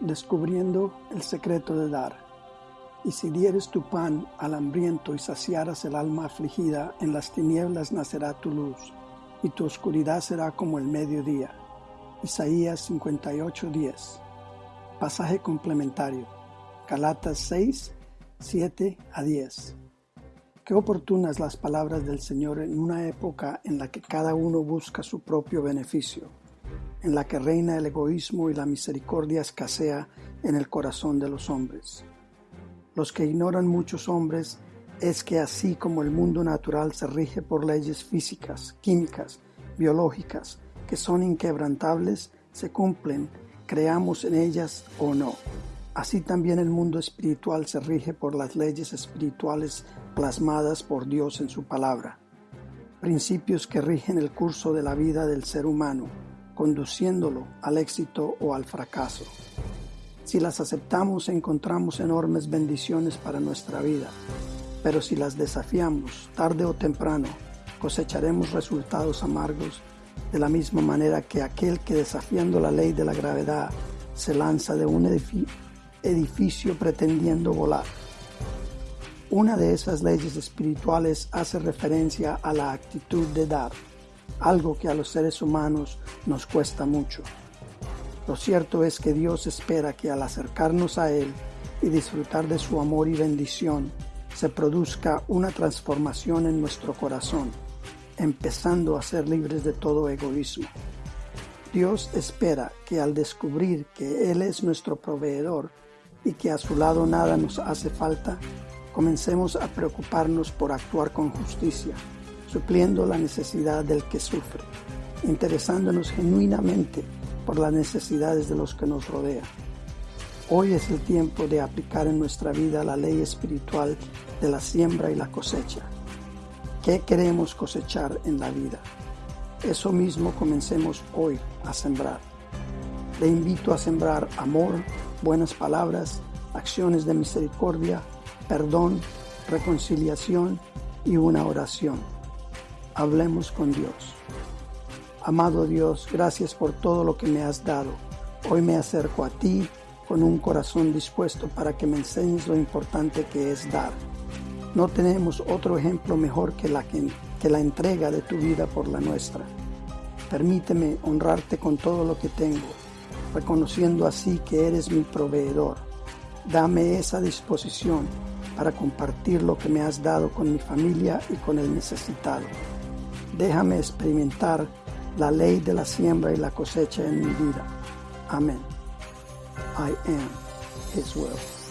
descubriendo el secreto de dar. Y si dieres tu pan al hambriento y saciaras el alma afligida, en las tinieblas nacerá tu luz, y tu oscuridad será como el mediodía. Isaías 58:10. Pasaje complementario. Galatas 6, 7 a 10. Qué oportunas las palabras del Señor en una época en la que cada uno busca su propio beneficio en la que reina el egoísmo y la misericordia escasea en el corazón de los hombres. Los que ignoran muchos hombres es que así como el mundo natural se rige por leyes físicas, químicas, biológicas, que son inquebrantables, se cumplen, creamos en ellas o no. Así también el mundo espiritual se rige por las leyes espirituales plasmadas por Dios en su palabra, principios que rigen el curso de la vida del ser humano conduciéndolo al éxito o al fracaso. Si las aceptamos encontramos enormes bendiciones para nuestra vida, pero si las desafiamos tarde o temprano cosecharemos resultados amargos de la misma manera que aquel que desafiando la ley de la gravedad se lanza de un edificio pretendiendo volar. Una de esas leyes espirituales hace referencia a la actitud de dar algo que a los seres humanos nos cuesta mucho. Lo cierto es que Dios espera que al acercarnos a Él y disfrutar de su amor y bendición, se produzca una transformación en nuestro corazón, empezando a ser libres de todo egoísmo. Dios espera que al descubrir que Él es nuestro proveedor y que a su lado nada nos hace falta, comencemos a preocuparnos por actuar con justicia supliendo la necesidad del que sufre, interesándonos genuinamente por las necesidades de los que nos rodean. Hoy es el tiempo de aplicar en nuestra vida la ley espiritual de la siembra y la cosecha. ¿Qué queremos cosechar en la vida? Eso mismo comencemos hoy a sembrar. Le invito a sembrar amor, buenas palabras, acciones de misericordia, perdón, reconciliación y una oración hablemos con Dios. Amado Dios, gracias por todo lo que me has dado. Hoy me acerco a ti con un corazón dispuesto para que me enseñes lo importante que es dar. No tenemos otro ejemplo mejor que la, que, que la entrega de tu vida por la nuestra. Permíteme honrarte con todo lo que tengo, reconociendo así que eres mi proveedor. Dame esa disposición para compartir lo que me has dado con mi familia y con el necesitado. Déjame experimentar la ley de la siembra y la cosecha en mi vida. Amén. I am His will.